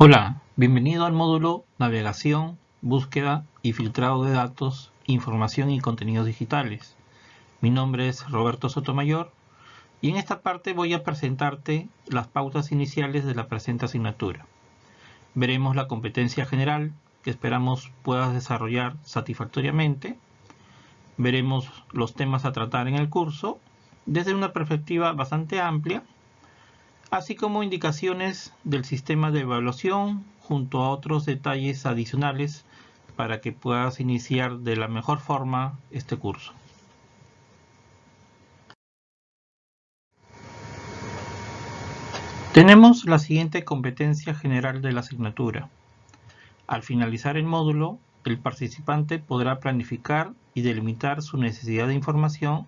Hola, bienvenido al módulo Navegación, Búsqueda y Filtrado de Datos, Información y Contenidos Digitales. Mi nombre es Roberto Sotomayor y en esta parte voy a presentarte las pautas iniciales de la presente asignatura. Veremos la competencia general que esperamos puedas desarrollar satisfactoriamente. Veremos los temas a tratar en el curso desde una perspectiva bastante amplia así como indicaciones del sistema de evaluación junto a otros detalles adicionales para que puedas iniciar de la mejor forma este curso. Tenemos la siguiente competencia general de la asignatura. Al finalizar el módulo, el participante podrá planificar y delimitar su necesidad de información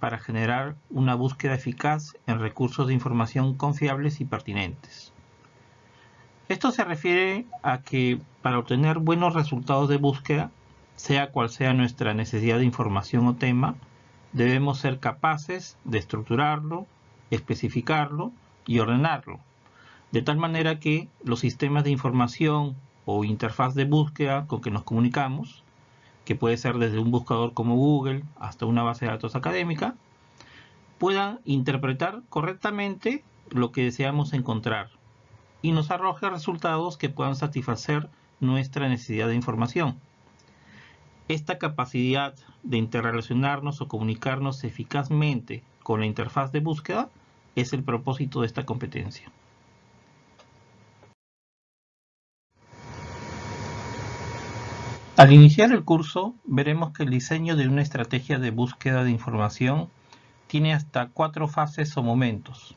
para generar una búsqueda eficaz en recursos de información confiables y pertinentes. Esto se refiere a que para obtener buenos resultados de búsqueda, sea cual sea nuestra necesidad de información o tema, debemos ser capaces de estructurarlo, especificarlo y ordenarlo, de tal manera que los sistemas de información o interfaz de búsqueda con que nos comunicamos que puede ser desde un buscador como Google hasta una base de datos académica, puedan interpretar correctamente lo que deseamos encontrar y nos arroje resultados que puedan satisfacer nuestra necesidad de información. Esta capacidad de interrelacionarnos o comunicarnos eficazmente con la interfaz de búsqueda es el propósito de esta competencia. Al iniciar el curso, veremos que el diseño de una estrategia de búsqueda de información tiene hasta cuatro fases o momentos.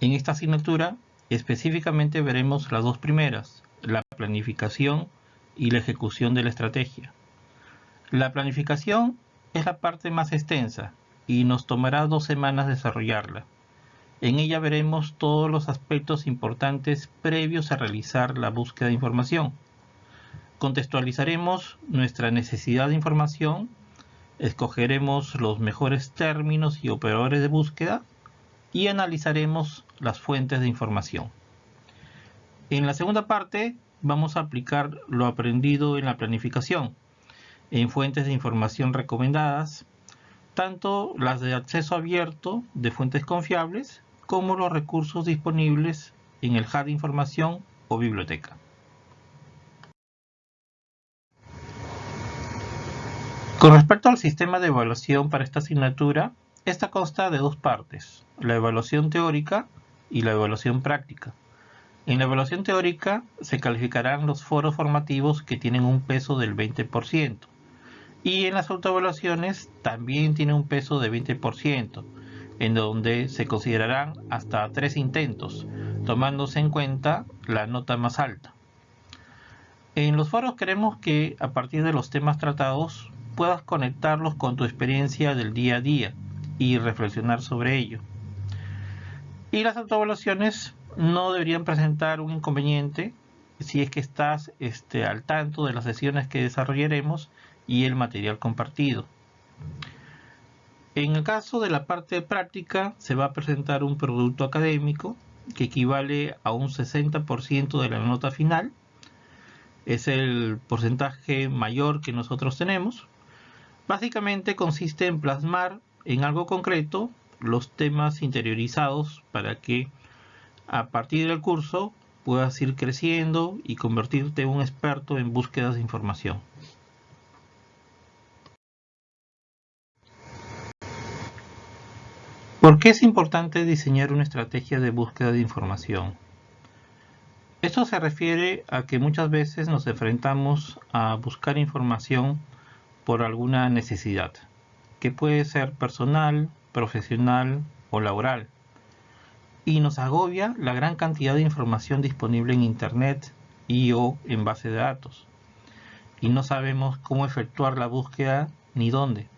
En esta asignatura, específicamente veremos las dos primeras, la planificación y la ejecución de la estrategia. La planificación es la parte más extensa y nos tomará dos semanas desarrollarla. En ella veremos todos los aspectos importantes previos a realizar la búsqueda de información Contextualizaremos nuestra necesidad de información, escogeremos los mejores términos y operadores de búsqueda y analizaremos las fuentes de información. En la segunda parte vamos a aplicar lo aprendido en la planificación en fuentes de información recomendadas, tanto las de acceso abierto de fuentes confiables como los recursos disponibles en el hub de información o biblioteca. Con respecto al sistema de evaluación para esta asignatura, esta consta de dos partes, la evaluación teórica y la evaluación práctica. En la evaluación teórica se calificarán los foros formativos que tienen un peso del 20% y en las autoevaluaciones también tiene un peso de 20%, en donde se considerarán hasta tres intentos, tomándose en cuenta la nota más alta. En los foros queremos que a partir de los temas tratados puedas conectarlos con tu experiencia del día a día y reflexionar sobre ello. Y las autoevaluaciones no deberían presentar un inconveniente si es que estás este, al tanto de las sesiones que desarrollaremos y el material compartido. En el caso de la parte práctica se va a presentar un producto académico que equivale a un 60% de la nota final. Es el porcentaje mayor que nosotros tenemos. Básicamente consiste en plasmar en algo concreto los temas interiorizados para que a partir del curso puedas ir creciendo y convertirte en un experto en búsquedas de información. ¿Por qué es importante diseñar una estrategia de búsqueda de información? Esto se refiere a que muchas veces nos enfrentamos a buscar información por alguna necesidad, que puede ser personal, profesional o laboral. Y nos agobia la gran cantidad de información disponible en Internet y o en base de datos. Y no sabemos cómo efectuar la búsqueda ni dónde.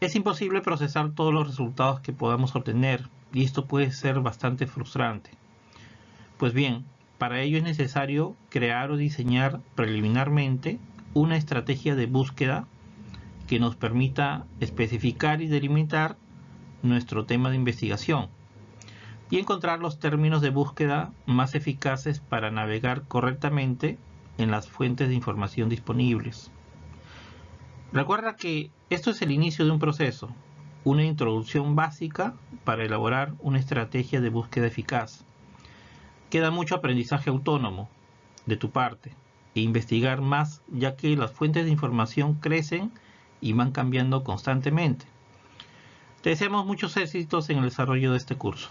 Es imposible procesar todos los resultados que podamos obtener y esto puede ser bastante frustrante. Pues bien, para ello es necesario crear o diseñar preliminarmente una estrategia de búsqueda que nos permita especificar y delimitar nuestro tema de investigación. y encontrar los términos de búsqueda más eficaces para navegar correctamente en las fuentes de información disponibles. Recuerda que esto es el inicio de un proceso, una introducción básica para elaborar una estrategia de búsqueda eficaz. Queda mucho aprendizaje autónomo de tu parte e investigar más ya que las fuentes de información crecen y van cambiando constantemente. Te deseamos muchos éxitos en el desarrollo de este curso.